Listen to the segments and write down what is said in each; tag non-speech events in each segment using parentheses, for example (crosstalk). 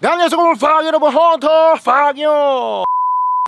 네, 안녕하세요. 팍 여러분 헌터 팍이요.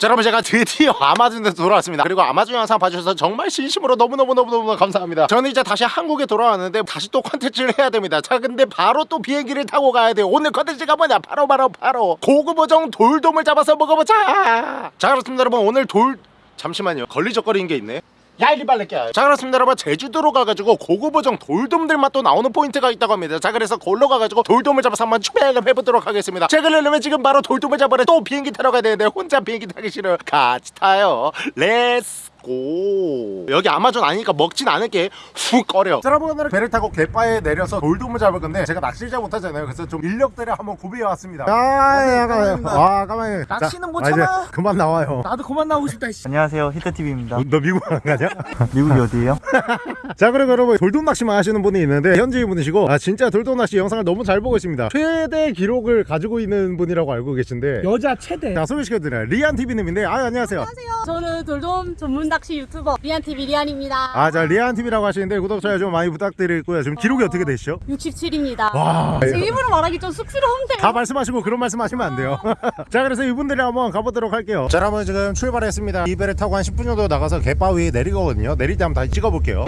자 여러분 제가 드디어 아마존에서 돌아왔습니다. 그리고 아마존 영상 봐주셔서 정말 진심으로 너무너무너무너무 감사합니다. 저는 이제 다시 한국에 돌아왔는데 다시 또 컨텐츠를 해야 됩니다. 자 근데 바로 또 비행기를 타고 가야 돼요. 오늘 컨텐츠가 뭐냐? 바로 바로 바로 고급어종 돌돔을 잡아서 먹어보자! 자 그렇습니다. 여러분 오늘 돌 잠시만요. 걸리적거리는 게 있네 야 이리 빨래게 자 그렇습니다 여러분. 제주도로 가가지고 고급어종 돌돔들 맛도 나오는 포인트가 있다고 합니다. 자 그래서 골로 가가지고 돌돔을 잡아서 한번 추배를 해보도록 하겠습니다. 자 그러려면 지금 바로 돌돔을 잡으러 또 비행기 타러 가야 되는데 혼자 비행기 타기 싫어요. 같이 타요. Let's go. 여기 아마존 아니니까 먹진 않을게. 훅 꺼려. 자, 여러분 오늘은 배를 타고 갯바위에 내려서 돌돔을 잡을 건데 제가 낚시를 잘 못하잖아요. 그래서 좀 인력들을 한번 구비해 왔습니다. 아 잠깐만요 아 가만히 낚시는 못 자, 아, 참아. 그만 나와요. 나도 그만 나오고 싶다. 씨. 안녕하세요. 히트TV입니다. 너 미국 안 가냐? (laughs) 미국이 어디예요? (laughs) 자 그리고 여러분 돌돔 낚시만 하시는 분이 있는데 현지인 분이시고 아 진짜 돌돔 낚시 영상을 너무 잘 보고 있습니다. 최대 기록을 가지고 있는 분이라고 알고 계신데. 여자 최대. 자 소개시켜드려요. 리안TV님인데 아 안녕하세요. 저는 돌돔 전문 낚시 유튜버 리안TV 리안입니다. 아 자 리안TV라고 하시는데 구독 좋아요 좀 많이 부탁드리고요 지금 기록이 어 떻게 되시죠? 67입니다. 와 제 입으로 말하기 좀 쑥스러운데. 다 말씀하시고 그런 말씀 하시면 안 돼요 (laughs) (laughs) 자 그래서 이분들이 한번 가보도록 할게요 자 여러분 지금 출발했습니다 이 배를 타고 한 10분 정도 나가서 갯바위 내리거든요 내릴 때 한번 다시 찍어볼게요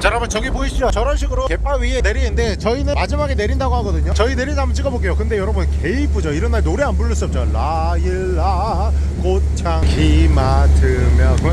자 여러분 저기 보이시죠? 저런 식으로 갯바 위에 내리는데 저희는 마지막에 내린다고 하거든요. 저희 내리다 한번 찍어볼게요. 근데 여러분 개 이쁘죠? 이런 날 노래 안 부를 수 없죠? 라일라 꽃향 기 맡으며 돼?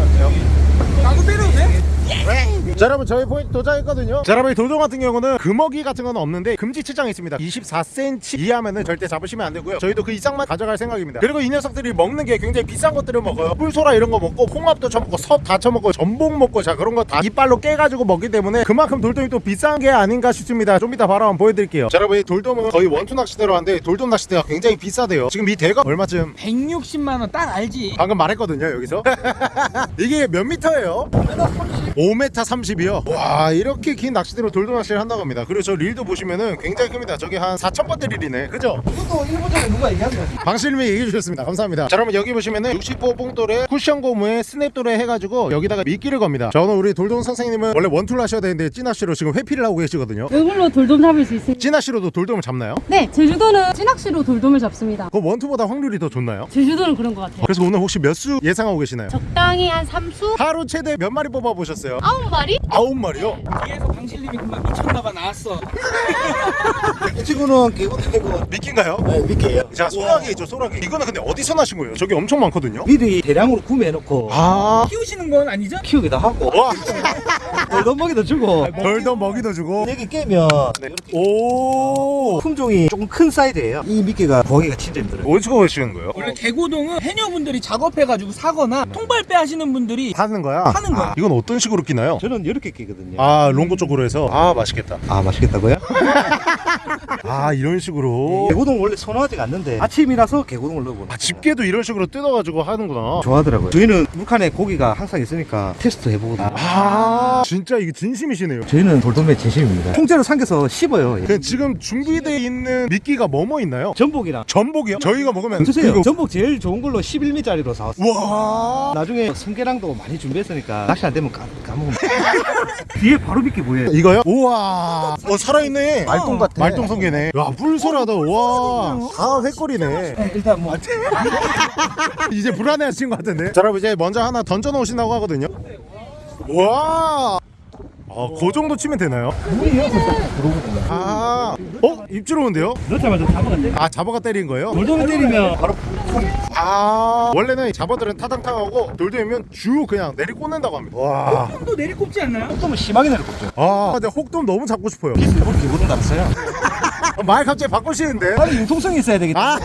자 여러분 저희 포인트 도착했거든요. 자 여러분 이 돌돔 같은 경우는 금어기 같은 건 없는데 금지 치장이 있습니다. 24cm 이하면은 절대 잡으시면 안 되고요. 저희도 그 이상만 가져갈 생각입니다. 그리고 이 녀석들이 먹는 게 굉장히 비싼 것들을 먹어요. 꿀소라 이런 거 먹고 홍합도 쳐먹고 섭 다 쳐먹고 전복 먹고 자 그런 거 다 이빨로 깨가지고 먹기 때문에 그만큼 돌돔이 또 비싼 게 아닌가 싶습니다. 좀 이따 바로 한번 보여드릴게요. 자 여러분 이 돌돔은 거의 원투 낚시대로 하는데 돌돔 낚시대가 굉장히 비싸대요. 지금 이 대가 얼마쯤? 160만 원 딱 알지. 방금 말했거든요 여기서. (laughs) 이게 몇 미터예요? 5m 30 이요 와 이렇게 긴 낚시대로 돌돔 낚시를 한다고 합니다 그리고 저 릴도 보시면은 굉장히 큽니다 저게 한 4천번대 릴이네 그죠? 이것도 일본 전에 누가 얘기한 거야? 방실님이 얘기해 주셨습니다 감사합니다 자 그러면 여기 보시면은 65 봉돌에 쿠션 고무에 스냅도래 해가지고 여기다가 미끼를 겁니다 자 오늘 우리 돌돔 선생님은 원래 원투를 하셔야 되는데 찌낚시로 지금 회피를 하고 계시거든요 이걸로 돌돔 잡을 수 있습니다. 찌낚시로도 돌돔을 잡나요? 네, 제주도는 찌낚시로 돌돔을 잡습니다. 그 원투보다 확률이 더 좋나요? 제주도는 그런 것 같아요. 그래서 오늘 혹시 몇 수 예상하고 계시나요? 적당히 한 3수? 하루 최대 몇 마리 뽑아보셨어요? 아홉 마리? 아홉 마리요? 뒤에서 방실님이 그만 미쳤나봐 나왔어. 이 친구는 개구리고 미끼인가요? 네, 미끼예요. 자 소라기 있죠 소라기 이거는 근데 어디서 나신 거예요? 저기 엄청 많거든요 미리 대량으로 구매해놓고 아 키우시는 건 아니죠? 키우기도 하고 와, (laughs) 돌돔 먹이도 주고 덜더 먹이도 주고 여기 깨면 네, 오 품종이 조금 큰 사이즈예요. 이 미끼가 구하기가 진짜 힘들어요. 어디서 구하시는 거예요? 원래 개고동은 해녀분들이 작업해가지고 사거나 통발배 하시는 분들이 하는 거야? 하는 거야. 아, 이건 어떤 식으로 끼나요? 저는 이렇게 끼거든요. 아 롱고 쪽으로 해서 아 맛있겠다 아 맛있겠다고요? (laughs) 아 이런 식으로 개구동 원래 선호하지가 않는데 아침이라서 개구동을 넣어보는 아 집게도 이런 식으로 뜯어가지고 하는구나 좋아하더라고요. 저희는 물칸에 고기가 항상 있으니까 테스트 해보거든요. 아 진짜 이게 진심이시네요 저희는 돌돔의 진심입니다. 통째로 삼겨서 씹어요. 그 지금 준비되어 있는 미끼가 뭐뭐 있나요? 전복이랑 전복이요? 저희가 먹으면 드세요. 그거- 전복 제일 좋은 걸로 11미짜리로 사왔어요. 와 나중에 성게랑도 많이 준비했으니까 낚시 안 되면 까, 까먹으면 뒤에 바로 미끼 보여요 이거요? 우와. 어 살아있네. 말똥 같아. 말똥 성게네. 야 뿔소라다. 와다 횟골이네. 네, 일단 뭐. (laughs) 이제 불안해하신 것 같은데. 자 여러분 이제 먼저 하나 던져 놓으신다고 하거든요. 와 아, 그 정도 치면 되나요? 아, 어? 입질 오는데요? 넣자마자 잡아간대 아, 잡아가 때린 거예요? 돌돔을 때리면 바로 아, 원래는 잡아들은 타당탕하고 돌돔이면 쭉 그냥 내리 꽂는다고 합니다. 와, 또 내리꼽지 않나요? 조금은 심하게 내려꼽죠 아, 근데 혹돔 너무 잡고 싶어요. 비슷해볼 개구동 달았어요 말 갑자기 바꾸시는데? 빨리 융통성이 있어야 되겠다 아,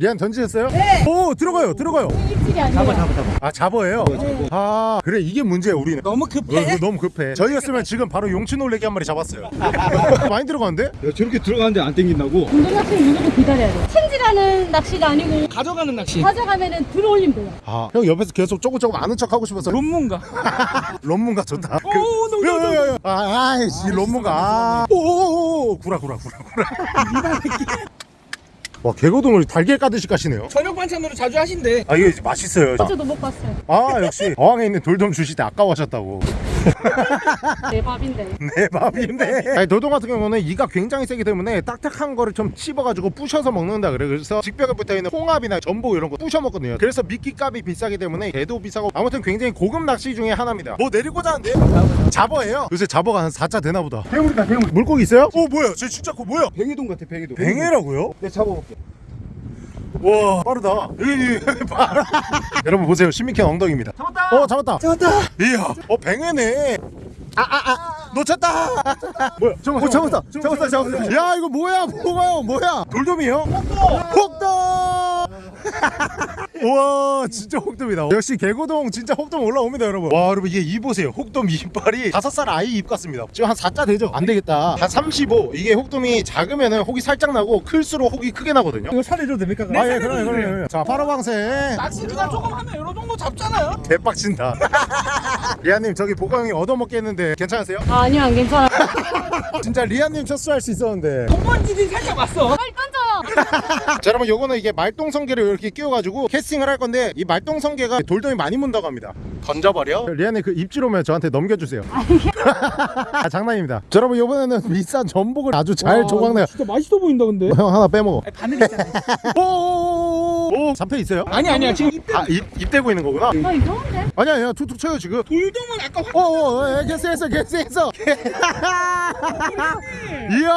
리안 던지셨어요? 네. 오, 들어가요, 들어가요. 아니에요. 잡아 잡아 잡아 아, 잡어예요? 아, 그래, 이게 문제야, 우리는. 너무 어, 급해. 이거 너무 급해. 저희였으면 지금 바로 용치 놀래기 한 마리 잡았어요. (laughs) 많이 들어가는데? 저렇게 들어가는데 안 땡긴다고? 낚시는 무조건 기다려야 돼요. 챔질하는 낚시가 아니고 가져가는 낚시. 가져가면은 들어올리면 돼요. 아, 형 옆에서 계속 조금 조금 아는 척 하고 싶어서 논문가. (laughs) 론문가 좋다. 그, 오, 너무 좋아, 너무 야, 야, 야. 아, 아이씨, 론문가. 아. 오오오, 구라, 구라, 구라, 구라. (laughs) 와, 개고동을 달걀 까듯이 까시네요. 저녁 반찬으로 자주 하신대. 아, 이게 맛있어요. 저도 못 봤어요. 아, 역시 어항에 있는 돌돔 주실 때 아까워하셨다고. (laughs) 내 밥인데. 내 밥인데. 아니, 도동 같은 경우는 이가 굉장히 세기 때문에 딱딱한 거를 좀 씹어가지고 부셔서 먹는다 그래. 그래서 직벽에 붙어 있는 홍합이나 전복 이런 거 부셔 먹거든요. 그래서 미끼 값이 비싸기 때문에 개도 비싸고 아무튼 굉장히 고급 낚시 중에 하나입니다. 뭐 내리고자 하는데 잡어예요. 요새 잡어가 한 4차 되나 보다. 대물이다 대물. 물고기 있어요? 어 뭐야? 저 진짜 그거 뭐야? 뱅이동 같아 뱅이동. 뱅에라고요? 내 잡아볼게. 와 빠르다. (laughs) (laughs) 여러분 보세요. 신미캔 엉덩이입니다. 잡았다. 어 잡았다. 잡았다. 이야. 어 뱅에네. 아아아 놓쳤다. 뭐야? 잠깐 어 잡았다. 잡았다 잡았다. 야 이거 뭐야? 뭐가요? 뭐야? 돌돔이요? 혹돔! (laughs) 우와 진짜 혹돔이다. 역시 개고동 진짜 혹돔 올라옵니다 여러분. 와 여러분 이게 이 보세요. 혹돔 이빨이 다섯 살 아이 입 같습니다. 지금 한 4자 되죠? 안 되겠다. 한 35 이게 혹돔이 작으면 은 혹이 살짝 나고 클수록 혹이 크게 나거든요. 이거 살려줘도 됩니까? 아예 그럼요 그럼요. 자 파로방생. 낚시 그냥 조금 하면 이런 정도 잡잖아요. 대빡친다 (laughs) 리아님 저기 보광이 얻어먹게 했는데 괜찮으세요? 아, 아니요, 안 괜찮아. (laughs) 진짜 리아님 첫수할 수 있었는데 공번지진 살짝 왔어. 빨리. (laughs) 자 여러분 요거는 이게 말똥성게를 이렇게 끼워가지고 캐스팅을 할 건데 이 말똥성게가 돌돔이 많이 문다고 합니다 던져버려? 리안이 그 입질 오면 저한테 넘겨주세요 (laughs) 아, 장난입니다 자, 여러분 요번에는 비싼 전복을 아주 잘 와, 조각내요 진짜 맛있어 보인다 근데. 형 하나 빼먹어 아니, 바늘 있잖아. (laughs) 오오오오 잡혀 있어요? 아니 아니야 지금 입- 아 입, 입 대고 있는 거구나 아, 이상한데? 아니야 아니야 툭툭 쳐요 지금 돌돔은 아까 확 오오 개스했어 개스했어 이야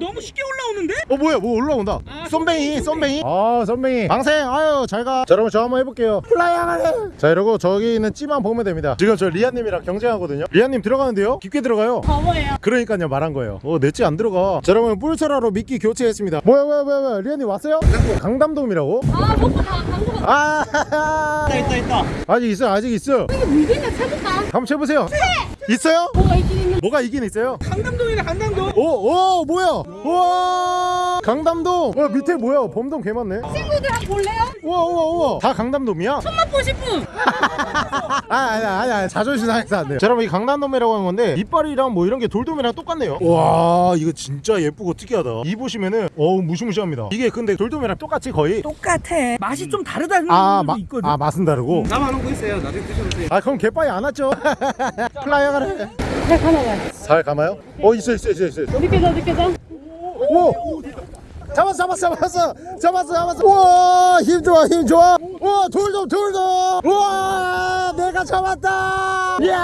너무 쉽게 올라오는데? 어 뭐야 뭐 올라온다 쏨뱅이 쏨뱅이 아 쏨뱅이 방생 아유 잘가 자 여러분 저 한번 해볼게요 플라이하네 자 이러고 저기 있는 찌만 보면 됩니다 지금 저 리아님이랑 경쟁하거든요 리아님 들어가는데요 깊게 들어가요 바보예요. 그러니까요 말한 거예요 어내찌 안 들어가 자 여러분 뿔소라로 미끼 교체했습니다 뭐야 뭐야 뭐야 뭐야 리아님 왔어요? 강담돔이라고? 아, 먹고 다 강도가. 아 있다 있다 아직 있어 아직 있어 이게 물겠냐, 찾을까? 한번 쳐보세요 있어요? 뭐가 있긴 있는. 뭐가 있긴 있어요 강담동이네 강담동. 오, 오, 뭐야? 우와! 강담돔! 와, 밑에 뭐야? 범돔 개 많네? 친구들 한번 볼래요? 우와, 우와, 우와! 다 강담돔이야? 맛보 싶은. (laughs) 아, 아니, 아니, 아니, 자존심 상해서 안 돼요. 자, 여러분, 이 강담돔이라고 하는 건데, 이빨이랑 뭐 이런 게 돌돔이랑 똑같네요. 와, 이거 진짜 예쁘고 특이하다. 이 보시면은, 어우, 무시무시합니다. 이게 근데 돌돔이랑 똑같이 거의. 똑같아. 맛이 좀 다르다는 아, 마, 있거든. 아, 맛은 다르고. 남아놓은 거 있어요. 나중에 드셔보세요. 아, 그럼 개빠이 안 왔죠? (laughs) 플라이어 가래. 잘 가나봐요. 잘 감아요? 어, 있어, 있어, 있어, 있어. 어디 깨져, 어디 깨져? 오! 잡았어 잡았어 잡았어. 잡았어 잡았어. 우와 힘 좋아 힘 좋아. 우와 돌돔 돌돔 우와 내가 잡았다. 이야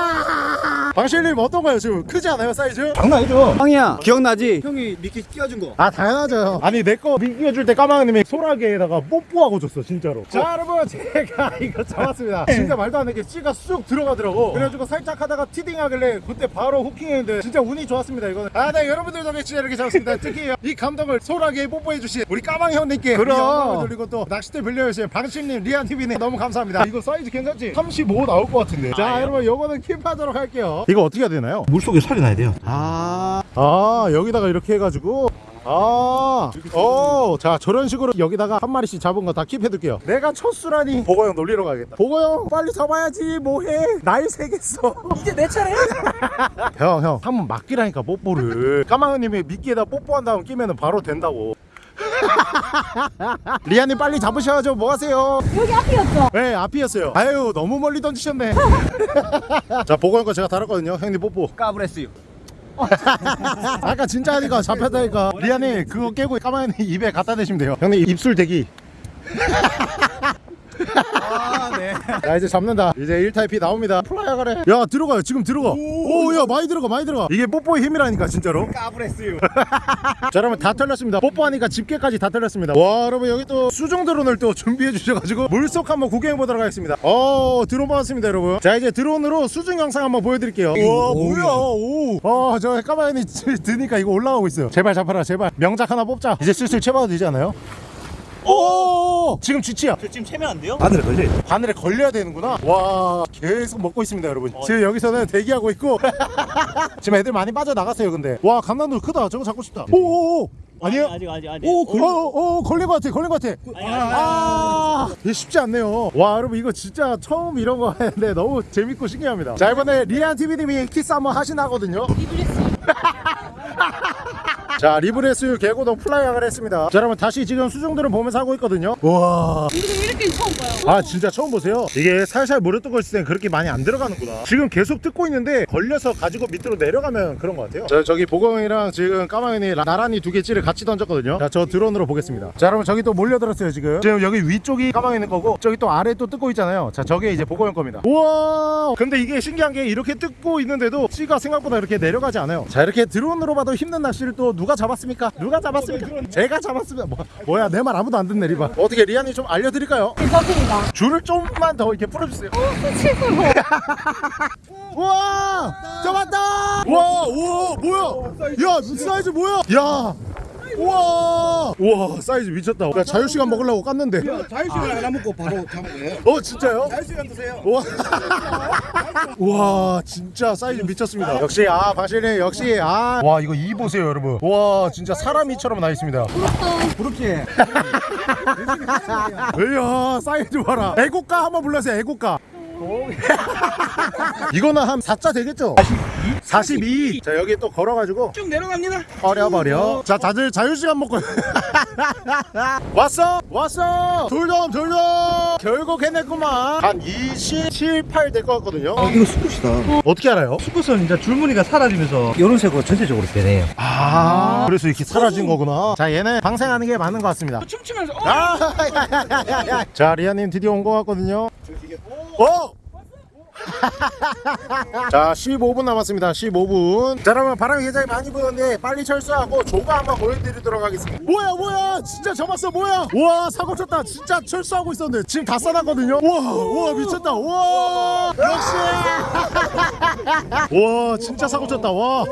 방실님 어떤가요 지금? 크지 않아요 사이즈? 장난 아니죠? 형이야. 기억나지? 형이 미끼 끼워준 거. 아 당연하죠. 아니 내 거 미끼 끼워줄 때 까마귀님이 소라게에다가 뽀뽀하고 줬어 진짜로. 자 여러분 제가 (laughs) 이거 잡았습니다. 진짜 말도 안 되게 찌가 쑥 들어가더라고. 그래가지고 살짝 하다가 티딩 하길래 그때 바로 hooking했는데 진짜 운이 좋았습니다 이거는. 아네 여러분들 덕에 진짜 이렇게 잡았습니다. (laughs) 특히 이 감독을 소라게에 뽀뽀해 주신 우리 까망이 형님께 그럼. 영광을 돌리고 또 낚싯대 빌려주신 방실님 리안TV님 너무 감사합니다. 이거 사이즈 괜찮지? 35 나올 것 같은데. 자 여러분 요거는 킵하도록 할게요 이거 어떻게 해야 되나요? 물속에 살이 나야 돼요. 아, 아 여기다가 이렇게 해가지고 아, 어, 자 저런 식으로 여기다가 한 마리씩 잡은 거 다 킵해둘게요. 내가 첫 수라니 보고 형 놀리러 가겠다. 보고 형 빨리 잡아야지 뭐해? 날 새겠어. (laughs) 이제 내 차례야? (laughs) 형, 형, 한 번 맡기라니까 뽀뽀를. 까망이님이 미끼에다 뽀뽀한 다음 끼면은 바로 된다고. (laughs) 리아님 빨리 잡으셔야죠. 뭐 하세요? 여기 앞이었죠? 네, 앞이었어요. 아유, 너무 멀리 던지셨네. (laughs) 자, 보고 형거 제가 다뤘거든요. 형님 뽀뽀. 까브레스요. (laughs) 아까 진짜 하니까 잡혔다니까 리안이 그거 깨고 까마귀 입에 갖다 대시면 돼요 형님 입술 대기 아 네. 자 이제 잡는다. 이제 1타입이 나옵니다. 플라이어 가래. 야 들어가요. 지금 들어가. 오야 많이 들어가 많이 들어가. 이게 뽀뽀의 힘이라니까 진짜로. 까브레스요. (laughs) 자 여러분 다 털렸습니다. 뽀뽀하니까 집게까지 다 털렸습니다. 와 여러분 여기 또 수중 드론을 또 준비해 주셔가지고 물속 한번 구경해 보도록 하겠습니다. 어 드론 받았습니다 여러분. 자 이제 드론으로 수중 영상 한번 보여드릴게요. 와 뭐야? 오아저 까마귀 드니까 이거 올라가고 있어요. 제발 잡아라 제발. 명작 하나 뽑자. 이제 슬슬 채봐도 되지 않아요? 오! 지금 쥐치야. 저 지금 채면 안 돼요? 바늘에 걸려. 바늘에 걸려야 되는구나. 와 계속 먹고 있습니다 여러분. 지금 여기서는 대기하고 있고. (laughs) 지금 애들 많이 빠져나갔어요 근데. 와 강담돔 크다. 저거 잡고 싶다. 오오오! 아니에요? 아직 아직 아직. 오, 걸, 어, 어, 걸린 것 같아, 걸린 것 같아. 아, 이게 쉽지 않네요. 와, 여러분, 이거 진짜 처음 이런 거 하는데 너무 재밌고 신기합니다. 자, 이번에 리안 TV님이 키스 한번 하시나 하거든요. (laughs) 자, 자 리브레스 개고동 플라이어를 했습니다. 자 여러분 다시 지금 수중들을 보면서 하고 있거든요. 우와. 이렇게 처음 봐요. 아 진짜 처음 보세요. 이게 살살 물을 뜨고 있을 땐 그렇게 많이 안 들어가는구나. 지금 계속 뜯고 있는데 걸려서 가지고 밑으로 내려가면 그런 것 같아요. 저, 저기 보경이랑 지금 까마귀니 라- 나란히 두 개 찌를 같이 던졌거든요. 자 저 드론으로 보겠습니다. 자 여러분 저기 또 몰려들었어요 지금. 지금 여기 위쪽이 까마귀는 거고 저기 또 아래 또 뜯고 있잖아요. 자 저게 이제 보경이 겁니다. 우와! 근데 이게 신기한 게 이렇게 뜯고 있는데도 찌가 생각보다 이렇게 내려가지 않아요. 자 이렇게 드론으로 봐도 힘든 낚시를 또 누가 잡았습니까 누가 잡았습니까 제가 잡았습니다 뭐, 뭐야 내 말 아무도 안 듣네 리바 어떻게 리안이 좀 알려드릴까요? 괜찮습니다. 줄을 좀만 더 이렇게 풀어주세요. 칠수 (laughs) 우와! 잡았다! 와, 우와, 뭐야? 야, 사이즈 뭐야? 야! 우와! 우와, 사이즈 미쳤다. 야, 자유시간 먹으려고 깠는데. 자유시간 하나 먹고 바로 잡아요. 어, 진짜요? 자유시간 드세요. 우와. (laughs) 우와, 진짜 사이즈 미쳤습니다. 역시, 아, 바실리, 역시, 아. 와, 이거 이 보세요, 여러분. 와, 진짜 사람 이처럼 나 있습니다. 부럽지? (laughs) (laughs) 이야, 사이즈 봐라. 애국가 한번 불러주세요, 애국가. (laughs) 이거는 한 4자 되겠죠? 42. 자, 여기 또 걸어가지고. 쭉 내려갑니다. 버려 버려 자 다들 자유시간 먹고 (laughs) 왔어 왔어 돌돔 돌돔 결국 해냈구만 한 27, 8 될 것 같거든요 어, 이거 수컷이다. 어떻게 알아요? 수컷은 이제 줄무늬가 사라지면서 이런 색으로 전체적으로 변해요. 아 그래서 이렇게 사라진 거구나 자 얘는 방생하는 게 맞는 것 같습니다 춤추면서 어, 아, (laughs) 야 야야야야. 자 리아님 드디어 온 것 같거든요 어? (laughs) 자 15분 남았습니다. 15분. 자 여러분 바람이 굉장히 많이 부는데 빨리 철수하고 조가 한번 보여드리도록 하겠습니다. 뭐야 뭐야? 진짜 잡았어 뭐야? 우와 사고 쳤다. 진짜 철수하고 있었는데 지금 다 싸놨거든요? 우와 우와 미쳤다. 우와 역시! (laughs) 우와 진짜 사고 쳤다. 와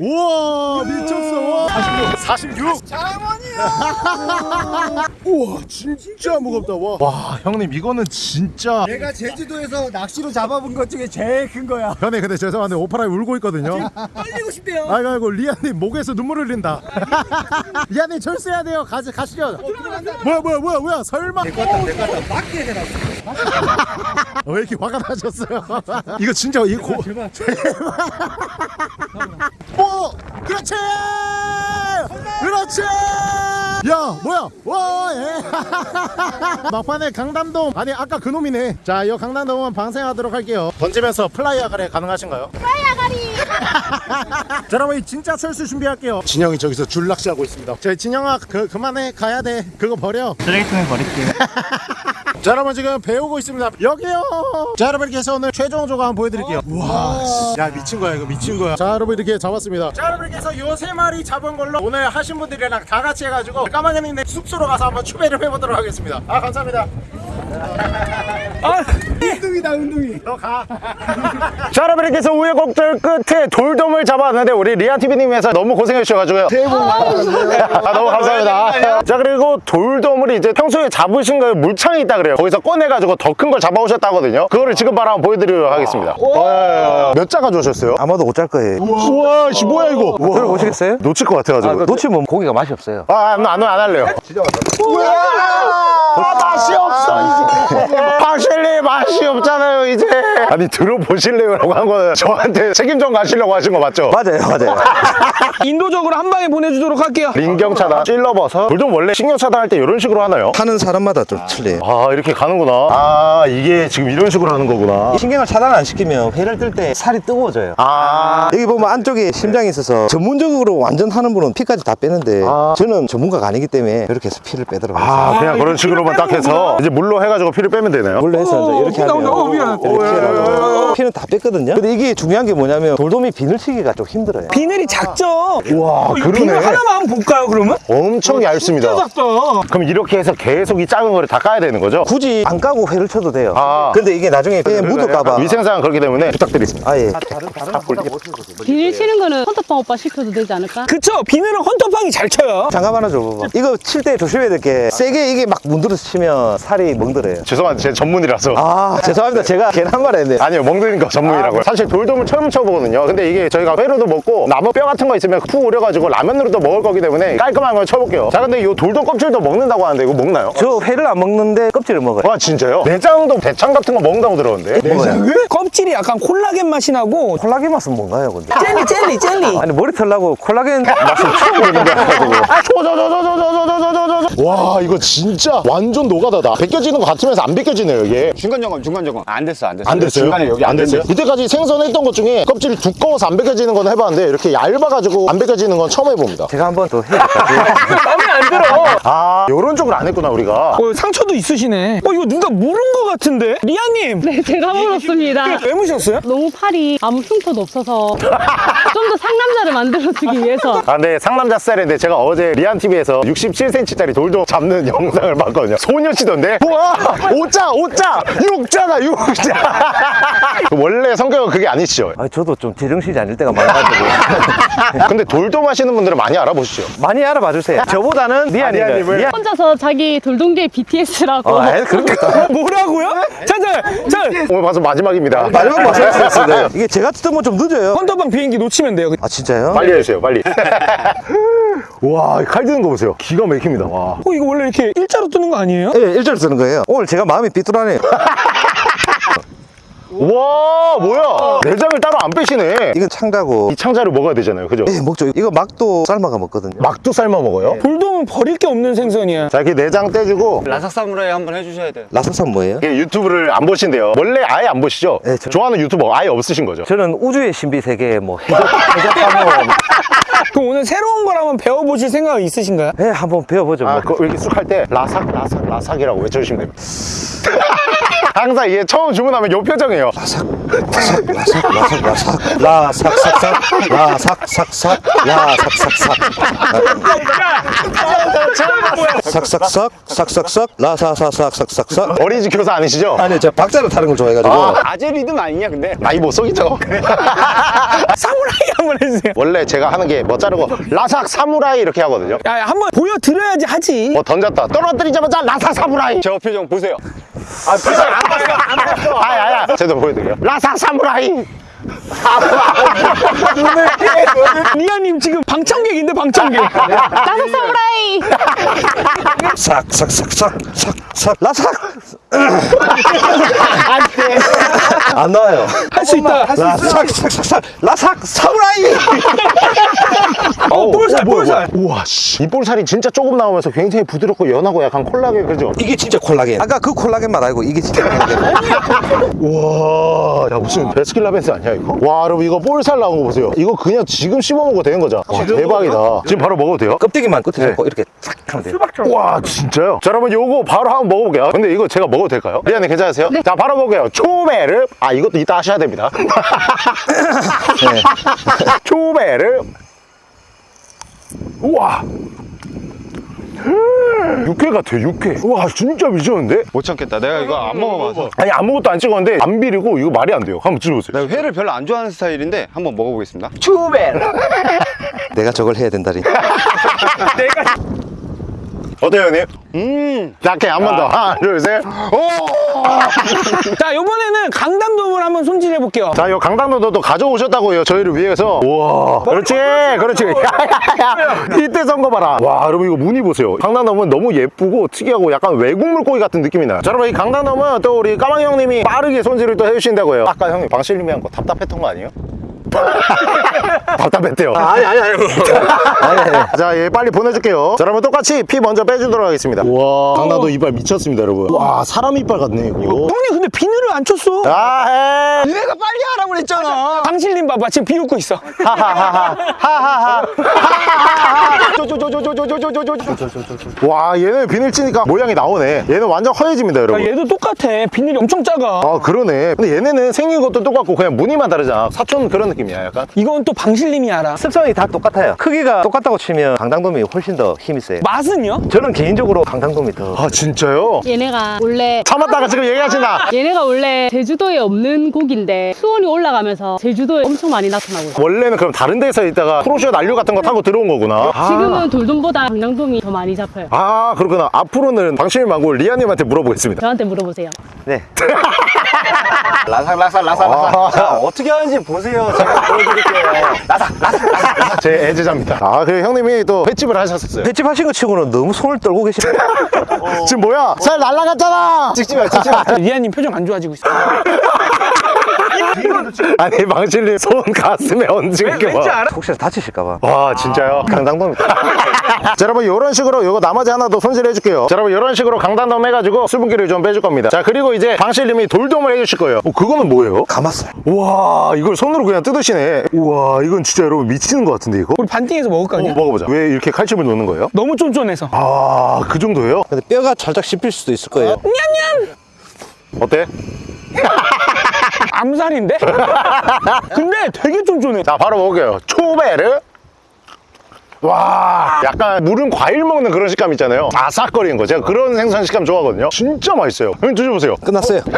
우와 미쳤어. 와. 46 우와 진짜 무겁다. 와. 와 형님 이거는 진짜. 내가 제주도에서 낚시로 잡아본 것 중에 제일 큰 거야. 형님 근데 죄송한데 오파라이 울고 있거든요. 떨리고 싶대요. 아이고 아이고 리아님 목에서 눈물 흘린다. (laughs) 리아님 철수해야 돼요. 가시, 가시죠. 뭐야 뭐야 뭐야 뭐야? 설마. 내거 같다. 맞게 해라. 어, 왜 이렇게 화가 나셨어요? (laughs) 이거 진짜 이거 고... 제발. (laughs) 오 그렇지! 그렇지! 야 뭐야? 와 예. (laughs) 막판에 강담돔. 아니 아까 그놈이네. 자이 강담돔은 방생하도록 할게요. 던지면서 플라이어 가래 가능하신가요? 빨야가리. 자 여러분 이 진짜 철수 준비할게요. 진영이 저기서 줄낚시하고 있습니다. 자 진영아 그, 그만해. 가야 돼. 그거 버려. 쓰레기통에 버릴게요. 자 여러분 지금 배우고 있습니다. 여기요! 자 여러분 이렇게 해서 오늘 최종 조각 한번 보여드릴게요. 우와 씨. 야 미친 거야 이거. 미친 거야. 자 여러분 이렇게 잡았습니다. 자 여러분 이렇게 해서 요세 마리 잡은 걸로 오늘 하신 분들이랑 다 같이 해가지고 까마귀님네 숙소로 가서 한번 추배를 해보도록 하겠습니다. 아 감사합니다 운동이다, 운동이. 너가. (laughs) 자 여러분 이렇게 해서 우여곡절 끝에 돌돔을 잡았는데 우리 리아TV님께서 너무 고생해 주셔가지고요. 새해 복 많이 받으세요 아, 너무 감사합니다. 자 그리고 돌돔을 이제 평소에 잡으신 거에 물창이 있다 그래요. 거기서 꺼내가지고 더 큰 걸 잡아오셨다거든요. 그거를 지금 바로 한번 보여드리도록 하겠습니다. 와, 몇자 가져오셨어요? 아마도 못짤 거예요. 우와. 씨 뭐야 이거. 들어보시겠어요? 놓칠 것 같아가지고. 놓치면 고기가 맛이 없어요. 아안 안, 안 할래요. 우와 맛이 없어 박실리 맛이 없잖아요 이제 아니 들어보실래요 라고 한 거는 저한테 책임 좀 가시려고 하신 거 맞죠? 맞아요, 맞아요. (laughs) 인도적으로 한 방에 보내주도록 할게요. lin경 차단 찔러봐서 돌돔 원래 신경 차단할 때 이런 식으로 하나요? 하는 사람마다 좀 틀려요. 아 이렇게 가는구나 아 이게 지금 이런 식으로 하는 거구나 신경을 차단 안 시키면 회를 뜰 때 살이 뜨거워져요. 아 여기 보면 안쪽에 심장이 있어서 전문적으로 완전 하는 분은 피까지 다 빼는데 아. 저는 전문가가 아니기 때문에 이렇게 해서 피를 빼도록 하겠습니다. 아, 그냥 그런 식으로만 딱 해서 이제 물로 해가지고 피를 빼면 되네요. 물로 해서 이제 이렇게 피가 하면 나온다. 어, 미안해. 이 하면 피는 다 뺐거든요. 근데 이게 중요한 게 뭐냐면 돌돔이 비늘치기가 좀 힘들어요. 비늘이 작죠? 와 비늘 그러네. 하나만 한번 볼까요, 그러면? 엄청 얇습니다. 진짜 작다. 그럼 이렇게 해서 계속 이 작은 거를 다 까야 되는 거죠? 굳이 안 까고 회를 쳐도 돼요. 아. 근데 이게 나중에 회에 묻을까봐. 위생상 그렇기 때문에 부탁드리겠습니다. 아, 예. 비닐 치는 거는 헌터빵 오빠 시켜도 되지 않을까? 그쵸? 비늘은 헌터팡이 잘 쳐요. 장갑 하나 줘봐. 이거 칠 때 조심해야 될 게 세게 이게 막 문드러서 치면 살이 멍들어요. 죄송한데 제 전문이라서. 아 죄송합니다. 제가 괜한 말 했는데 아니요 멍드니까 전문이라고요 아, 사실 돌돔을 처음 쳐보거든요 근데 이게 저희가 회로도 먹고 나무 뼈 같은 거 있으면 푹 우려가지고 라면으로도 먹을 거기 때문에 깔끔한 걸 쳐볼게요 자 근데 이 돌돔 껍질도 먹는다고 하는데 이거 먹나요? 저 회를 안 먹는데 껍질을 먹어요 아 진짜요? 내장도 대창 같은 거 먹는다고 들었는데 내장 껍질이 약간 콜라겐 맛이 나고 콜라겐 맛은 뭔가요 근데? 젤리 젤리 젤리 아니 머리 털라고 콜라겐 맛은 처음 보는 거 같아가지고 와 이거 진짜 완전 노가다다 벗겨지는 거 같으면서 안 벗겨지네요 이게 중간 점검 중간 점검 안 됐어 안 됐어 안 됐어 요? 중간에 여기 안 됐어요 이때까지 생선했던 것 중에 껍질이 두꺼워서 안 벗겨지는 건 해봤는데 이렇게 얇아가지고 안 벗겨지는 건 처음 해봅니다 제가 한 번 더 해볼까요? (laughs) 마음에 안 들어 아 요런 쪽을 안 했구나 우리가 어, 상처도 있으시네 어 이거 누가 물은 거 같은데 리아님 네, 제가 물었습니다. 왜 무셨어요? 너무 팔이 아무 흉터도 없어서 (laughs) 좀 더 상남자를 만들어주기 위해서 아, 근데 상남자 셀인데 제가 어제 리안TV에서 67cm짜리 돌돔 잡는 영상을 봤거든요. 소녀시던데? 우와! 5자! 5자! 6자다! 6자! (laughs) 원래 성격은 그게 아니시죠? 아, 저도 좀 제정신이 아닐 때가 많아가지고 (laughs) 근데 돌돔 하시는 분들은 많이 알아보시죠? 많이 알아봐 주세요. 저보다는 리안님을? 리안. 혼자서 자기 돌동계 BTS라고 어, 아이, 그렇겠다. (laughs) 뭐라고요? 자자 자 오늘 방송 마지막입니다. 마지막 말씀드렸어요. 이게 제가 듣던 건좀 늦어요. 헌터방 비행기 놓치면 돼요 아 진짜요? 빨리 해주세요, 빨리. 와, 칼 드는 거 보세요. 기가 막힙니다. 와. 어 이거 원래 이렇게 일자로 뜨는 거 아니에요? 예, 일절 쓰는 거예요. 오늘 제가 마음이 삐뚤하네요. 와, 뭐야? 내장을 따로 안 빼시네. 이건 창자고. 이 창자를 먹어야 되잖아요. 그죠? 예, 먹죠. 이거 막도 삶아가 먹거든요. 막도 삶아 먹어요? 돌돔은 버릴 게 없는 생선이야 자, 이렇게 내장 떼주고 라삭 사무라이 한번 해주셔야 돼요 라사산 뭐예요? 이게 유튜브를 안 보신대요. 원래 아예 안 보시죠? 네, 저- 좋아하는 유튜버 아예 없으신 거죠? 저는 우주의 신비 세계 뭐 해적 해적하면 (laughs) 그럼 오늘 새로운 걸 한번 배워보실 생각 있으신가요? 예, 한번 배워보죠. 아, 뭐. 그 이렇게 쑥 할 때 라삭 라삭 라삭이라고 외쳐주시면 됩니다. 항상 이게 처음 주문하면 요 표정이에요. 라삭 라삭 라삭 라삭삭삭 라삭삭삭 라삭삭삭 삭삭삭 삭삭삭 라사사삭삭삭삭 어린이집 교사 아니시죠? 아니 저 박자를 타는 걸 좋아해가지고 아 재 리듬 아니냐 근데 나이 못 속이죠. 사무라이 한번 해주세요 원래 제가 하는 게 뭐 자르고 라삭 사무라이 이렇게 하거든요. 야 한번 보여드려야지 하지 뭐 던졌다 떨어뜨리자마자 라삭 사무라이. 저 표정 보세요 아, 표정 안 봤어, 안 봤어. 아야, 아야. 제대로 보여드릴게요. 라삭 사무라이. (laughs) 리아님 지금 방청객인데 방청객. 나서 사무라이. 삭삭삭삭삭삭. 라삭! 안 나와요. 할 수 있다. 라삭삭삭삭. 라삭 사무라이! 어 볼살 볼살. 우와, 씨. 이 볼살이 진짜 조금 나오면서 굉장히 부드럽고 연하고 약간 콜라겐, 그죠? 이게 진짜 콜라겐. 아까 그 콜라겐 맛 알고 이게 진짜 콜라겐. (laughs) 우와, 야, 무슨 베스킨라빈스 아니야, 이거? 와, 여러분, 이거 볼살 나온 거 보세요. 이거 그냥 지금 씹어 먹어도 되는 거죠? 와, 대박이다. 지금 바로 먹어도 돼요? 껍데기만 끝에 잡고 이렇게 싹 하면 돼요 와 진짜요? 자 여러분 요거 바로 한번 먹어볼게요 근데 이거 제가 먹어도 될까요? 리안님 괜찮으세요? 자 바로 먹어요 초베르 아 이것도 이따 하셔야 됩니다 (laughs) (laughs) 초베르 우와 육회 같아 육회. 우와 진짜 미쳤는데? 못 참겠다. 내가 이거 안 먹어봐서. 아니 아무것도 안 찍었는데 안 비리고 이거 말이 안 돼요. 한번 찍어보세요. 내가 회를 별로 안 좋아하는 스타일인데 한번 먹어보겠습니다. (laughs) 내가 저걸 해야 된다니 (laughs) 어때요 형님? 음 약해 한 번 더 하나 둘셋 (laughs) 자 이번에는 강담돔을 한번 손질해 볼게요 자, 요 강당도도 가져오셨다고요. 저희를 위해서. 우와. 그렇지, 그렇지. 야야야. 이때 선거 봐라. 와, 여러분 이거 무늬 보세요. 강당돔은 너무 예쁘고 특이하고 약간 외국 물고기 같은 느낌이 나요. 자, 여러분 이 강당돔은 또 우리 까망 형님이 빠르게 손질을 또 해주신다고요. 아까 형님 방실님이 한 거 답답했던 거 아니에요? (laughs) 답답했대요. 아니 아니 아니. (laughs) 아니 아니. 자, 얘 빨리 보내줄게요. 자, 여러분 똑같이 피 먼저 빼주도록 하겠습니다. 와, 강당도 이빨 미쳤습니다, 여러분. 와, 사람 이빨 같네, 이거. 형님 근데 비늘을 안 쳤어? 아, 해. 내가 빨리 하라고 그랬잖아. 방실님 봐봐. 지금 비웃고 있어. 와 얘는 비늘 치니까 모양이 나오네. 얘는 완전 허해집니다 야, 여러분. 얘도 똑같아. 비늘이 엄청 작아. 아 그러네. 근데 얘네는 생긴 것도 똑같고 그냥 무늬만 다르잖아. 사촌 그런 느낌이야 약간. 이건 또 방실 님이 알아. 습성이 다 똑같아요. 크기가 똑같다고 치면 강당돔이 훨씬 더 힘이 세요 맛은요? 저는 개인적으로 강당돔이 더 아 진짜요? 얘네가 원래 참았다가 지금 얘기하신다 (laughs) 얘네가 원래 제주도에 없는 고기인데 수온이 올라가면서 제주도에 엄청 많이 나타나고 있어요. 원래는 그럼 다른 데서 있다가 프로쇼 난류 같은 거 타고 들어온 거구나. 아, 지금은 돌돔보다 강낭돔이 더 많이 잡혀요. 아 그렇구나. 앞으로는 방심이 말고 리아님한테 물어보겠습니다. 저한테 물어보세요. 네. (laughs) 라삭 라삭 라삭 라삭 아. 자 어떻게 하는지 보세요 제가 보여드릴게요 라삭 라삭 라삭 제 애제자입니다. 아, 그래 형님이 또 횟집을 하셨었어요. 횟집 하신 거 치고는 너무 손을 떨고 계시네. (laughs) 지금 뭐야? 살 날라갔잖아. 찍지 마, 찍지 마. 리아님 표정 안 좋아지고 있어. (laughs) 아니 망실님 손 가슴에 얹은 게 뭐. 혹시나 다치실까봐. 와 진짜요? 강당도입니다. (laughs) 자 여러분 이런 식으로 요거 나머지 하나 더 손질해 줄게요 자 여러분 이런 식으로 강단덤 해가지고 수분기를 좀 빼줄 겁니다 자 그리고 이제 방실님이 돌돔을 해주실 거예요 어, 그거는 뭐예요? 감았어요. 우와 이걸 손으로 그냥 뜯으시네 우와 이건 진짜 여러분 미치는 것 같은데 이거? 우리 반띵해서 먹을 거 어, 아니야? 먹어보자 왜 이렇게 칼집을 놓는 거예요? 너무 쫀쫀해서. 아그 정도예요? 근데 뼈가 살짝 씹힐 수도 있을 거예요. 어때? 암살인데? (laughs) 근데 되게 쫀쫀해. 자 바로 먹을게요 초베르 와 약간 물은 과일 먹는 그런 식감 있잖아요 아삭거리는 거 제가 그런 생선 식감 좋아하거든요 진짜 맛있어요 형님 드셔보세요 끝났어요. (laughs)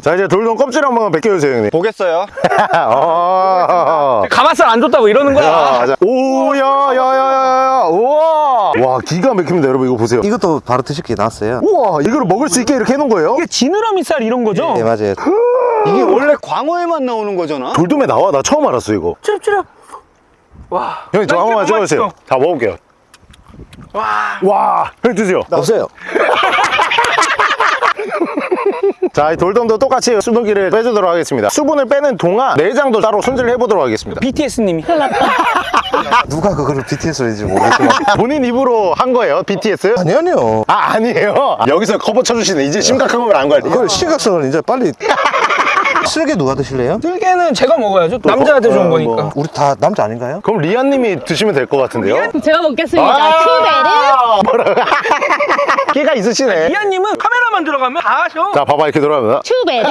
자 이제 돌돔 껍질 한번 벗겨주세요 형님 보겠어요? (laughs) 어... 가마살 안 줬다고 이러는 거야. 야, 자. 오, 야, 야, 야, 야, 야, 우와. 와, 기가 막힙니다, 여러분. 이거 보세요. 이것도 바로 드실 게 나왔어요. 우와, 이거를 먹을 수 있게 이렇게 해놓은 거예요? 이게 지느러미 살 이런 거죠? 네, 맞아요. 이게 원래 광어에만 나오는 거잖아? 돌돔에 나와. 나 처음 알았어, 이거. 쭈릅쭈릅. 와. 형님, 저나한 번만 이게 찍어주세요. 다 먹을게요. 와. 와, 형님 드세요. 없어요. (laughs) 자, 이 돌돔도 똑같이 수분기를 빼주도록 하겠습니다. 수분을 빼는 동안 내장도 따로 손질을 해보도록 하겠습니다. BTS님이. (laughs) 누가 그거를 BTS인지 모르겠지만. (laughs) 본인 입으로 한 거예요, BTS? 아니, 아니요. 아, 아니에요. 여기서 커버 쳐주시네. 이제 심각한 걸 안 걸리네. 그걸 심각성을 이제 빨리. 쓸개 누가 드실래요? 들개는 제가 먹어야죠. 남자한테 좋은 거니까. 우리 다 남자 아닌가요? 그럼 리안님이 드시면 될 것 같은데요? 제가 먹겠습니다. 아, 뭐라. 끼가 (laughs) 있으시네. 리아님은 카메라만 들어가면 다 하셔. 자, 봐봐, 이렇게 돌아갑니다. 큐베르.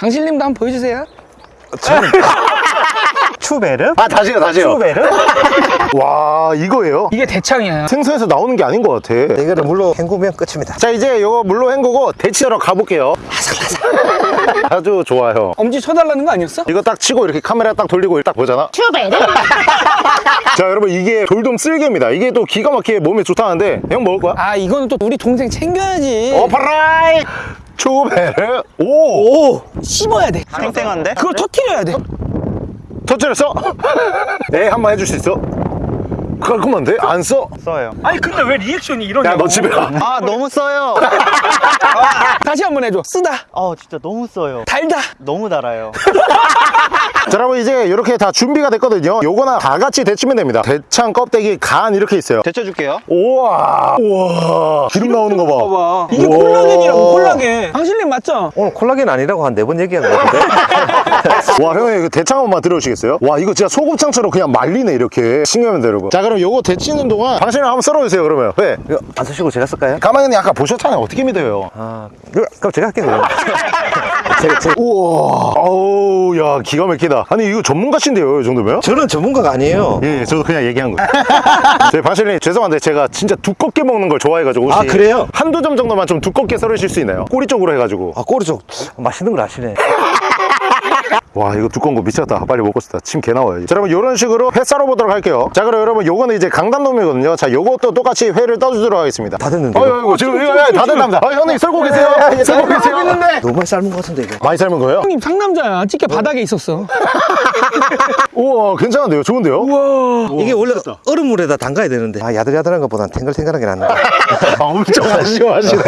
강실님도 한번 보여주세요. (laughs) 추베르? 아, 다시요, 다시요. 추베르? (laughs) 와, 이거예요? 이게 대창이야. 생선에서 나오는 게 아닌 것 같아. 대결을 물로 헹구면 끝입니다. 자, 이제 이거 물로 헹구고 데치러 가볼게요. (laughs) 아주 좋아요. 엄지 쳐달라는 거 아니었어? 이거 딱 치고 이렇게 카메라 딱 돌리고 딱 보잖아. 큐베르. (laughs) 자, 여러분, 이게 돌돔 쓸개입니다. 이게 또 기가 막히게 몸에 좋다는데, 형 먹을 거야? 아 이거는 또 우리 동생 챙겨야지. 오파라이! 초베르. 오! 오! 씹어야 돼. 땡땡한데? 그걸 터트려야 돼. 터뜨렸어? (laughs) 네, 한번 해줄 수 있어? 깔끔한데? 안 써? 써요. 아니 근데 왜 리액션이 야, 이러냐고. 너 집에 가. 아, 너무 써요. (laughs) 다시 한번 해줘. 쓰다. 어 진짜 너무 써요. 달다. 너무 달아요. (laughs) 자, 여러분, 이제 이렇게 다 준비가 됐거든요. 요거나 다 같이 데치면 됩니다. 대창, 껍데기, 간 이렇게 있어요. 데쳐줄게요. 우와. 우와. 기름 나오는 거 봐. 봐봐. 이게 우와. 콜라겐이라고 콜라겐. 강실님 맞죠? 오늘 콜라겐 아니라고 한 네 번 얘기한 것 같은데. (laughs) 와, 형님, 이거 대창 한번 들어오시겠어요? 와, 이거 진짜 소곱창처럼 그냥 말리네, 이렇게. 신기합니다, 여러분. 자, 그럼 요거 데치는 동안 당신을 한번 썰어주세요, 그러면. 왜? 이거 안 쓰시고 제가 쓸까요? 가만히 아까 보셨잖아요. 어떻게 믿어요? 아, 그럼 제가 할게요. 제가, (laughs) 제가- 우와. 아우, 야, 기가 막히다. 아니, 이거 전문가신데요, 이 정도면? 저는 전문가가 아니에요. 예, 예, 저도 그냥 얘기한 거예요. (laughs) 저희 방실님 죄송한데 제가 진짜 두껍게 먹는 걸 좋아해가지고 혹시 아, 그래요? 한두 점 정도만 좀 두껍게 썰으실 수 있나요? 꼬리 쪽으로 해가지고 아, 꼬리 쪽 맛있는 걸 아시네. 와 이거 두꺼운 거 미쳤다 빨리 먹고 싶다 침 개 나와요 자 여러분 이런 식으로 회 썰어 보도록 할게요 자 그럼 여러분 요거는 이제 강단놈이거든요 자 요것도 똑같이 회를 떠주도록 하겠습니다 다 됐는데요? 어이구 어이구, 지금 이거 다 됐답니다 어, 형님 썰고 계세요 썰고 계세요 너무 많이 삶은 것 같은데, 이거. 많이 삶은 거예요? 형님 상남자야. 찌개 바닥에 있었어. (laughs) 우와 괜찮은데요 좋은데요? 이게 원래 얼음물에다 담가야 되는데. 아, 야들야들한 것보단 탱글탱글한 게 낫네. (laughs) 아, 엄청 (laughs) 아쉬워하시네.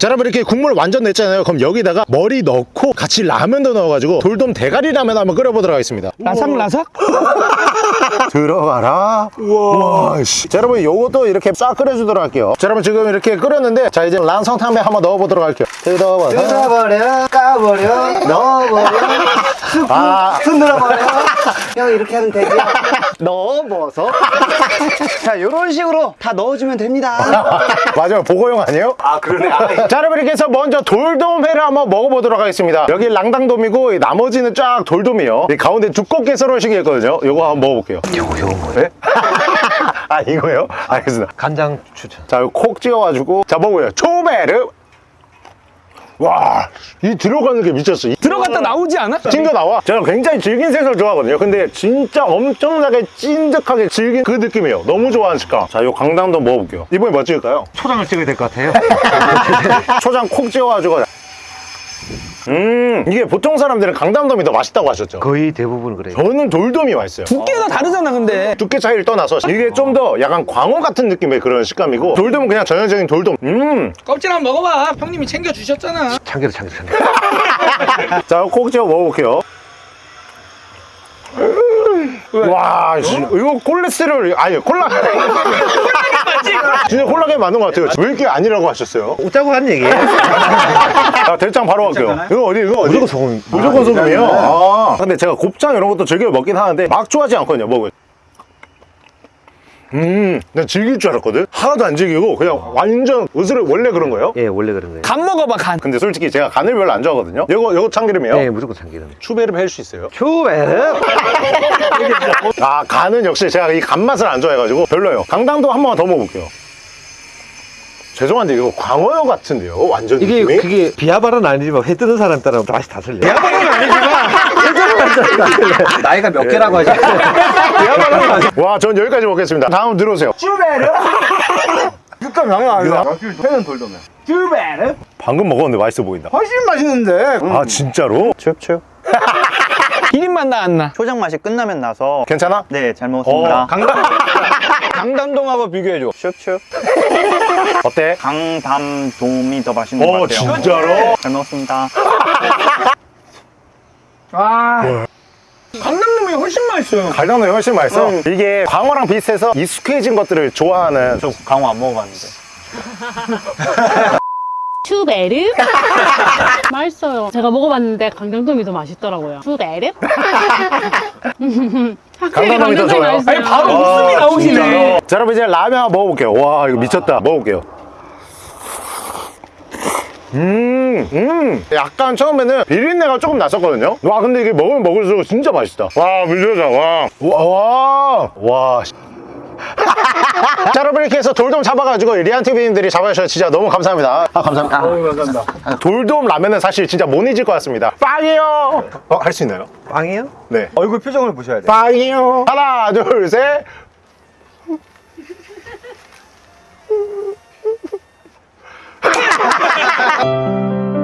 자, 여러분 이렇게 국물 완전 냈잖아요. 그럼 여기다가 머리 넣고 같이 라면도 넣어가지고 돌돔 대가리 라면 한번 끓여보도록 하겠습니다. 라삭라삭? (laughs) 들어가라. 우와. 씨. 자, 여러분 요것도 이렇게 싹 끓여주도록 할게요. 자, 여러분 지금 이렇게 끓였는데 자 이제 란성탕면 한번 넣어보도록 할게요. 뜯어봐. 뜯어버려, 까버려, (laughs) 넣어버려, 아, 흔들어버려. 형 이렇게 하면 되죠? 넣어버서. (laughs) 자, 요런 식으로 다 넣어주면 됩니다. (laughs) 맞아요. 보고용 아니에요? 아, 그러네. 자, 여러분 이렇게 해서 먼저 돌돔회를 한번 먹어보도록 하겠습니다. 여기 랑당돔이고 이 나머지는 쫙 돌돔이에요. 이 가운데 두껍게 썰어주신 게 있거든요. 요거 한번 먹어볼게요. 요거, 요거 뭐예요? (laughs) 아, 이거요? 알겠습니다. 간장 추천. 자, 이거 콕 찍어가지고. 자, 먹어요. 초베르. 와, 이 들어가는 게 미쳤어. 이 들어갔다 나오지 않아? 찡겨 나와. 제가 굉장히 질긴 생선을 좋아하거든요. 근데 진짜 엄청나게 찐득하게 질긴 그 느낌이에요. 너무 좋아하는 식감. 자, 요 강당도 먹어볼게요. 이번에 뭐 찍을까요? 초장을 찍어야 될 것 같아요. (laughs) 초장 콕 찍어가지고. 음 이게 보통 사람들은 강담돔이 더 맛있다고 하셨죠. 거의 대부분 그래요. 저는 돌돔이 맛있어요. 두께가 다르잖아 근데. 두께 차이를 떠나서 이게 좀 더 약간 광어 같은 느낌의 그런 식감이고 돌돔은 그냥 전형적인 돌돔. 음. 껍질 한번 먹어봐. 형님이 챙겨주셨잖아. 참기름, 참기름, 참기름. 자, 콕 찍어 먹어볼게요. 와, 씨, 이거 콜레스테롤 아니 콜라. (laughs) 진짜 콜라겐 맞는 것 같아요. 왜 이렇게 아니라고 하셨어요? 웃자고 한 얘기예요. 자, 대창 바로 갈게요. 이거 어디? 이거 어디? 무조건 소금. 무조건 소금이에요. 아, 근데 제가 곱창 이런 것도 즐겨 먹긴 하는데 막 좋아하지 않거든요. 먹을. 음, 난 즐길 줄 알았거든. 하나도 안 즐기고 그냥 완전 으스를 원래 그런 거예요. 예, 원래 그런 거예요. 간 먹어봐 간 근데 솔직히 제가 간을 별로 안 좋아하거든요. 이거 이거 참기름이에요. 예, 무조건 참기름. 추베르 해줄 수 있어요? 추베르. (laughs) 아 간은 역시 제가 이 간맛을 안 좋아해가지고 별로예요 강당도 한번더 먹어볼게요 죄송한데 이거 광어회 같은데요 완전 이게 느낌이? 그게 비하발은 아니지만 회 뜨는 사람 따라 맛이 다 틀려요. 비하발은 아니지만 (laughs) 나이가 몇 개라고 하지? 와, 전 여기까지 먹겠습니다 다음 들어오세요 육감 장난 아니다. 회는 돌돔이야. 쭈베르? 방금 먹었는데 맛있어 보인다 훨씬 맛있는데. 아 진짜로? 춥춥. 1인만 (laughs) 나왔나 초장 맛이 끝나면 나서. 괜찮아? 네, 잘 먹었습니다. 어. (laughs) 강담. 강담동하고 비교해줘. 슉슉. 어때? 강담돔이 더 맛있는 것어 같아요. 진짜로? 잘 먹었습니다. 강남놈이 훨씬 맛있어요 갈당도 훨씬 맛있어 이게 광어랑 비슷해서 익숙해진 것들을 좋아하는 저 강호 안 먹어봤는데. (laughs) 추베르? (laughs) 맛있어요. 제가 먹어봤는데 강정돔이 더 맛있더라고요. 추베르? (laughs) 확실히 강정돔이 더 좋아요? 맛있어요. 아니 바로 웃음이 나오시네 자 여러분 이제 라면 한번 먹어볼게요 와 이거 미쳤다 먹어볼게요 음, 음, 약간 처음에는 비린내가 조금 났었거든요. 와, 근데 이게 먹으면 먹을수록 진짜 맛있다. 와, 미쳤다. 와, 와, 와, 와. 씨. (laughs) 자, 여러분 이렇게 해서 돌돔 잡아가지고 리안 TV님들이 잡아주셔서 진짜 너무 감사합니다. 아, 감사합니다. 감사합니다. 돌돔 라면은 사실 진짜 못 잊을 것 같습니다. 빵이요. 어, 할 수 있나요? 빵이요? 네. 얼굴 표정을 보셔야 돼. 빵이요. 하나, 둘, 셋. Ha ha ha ha ha!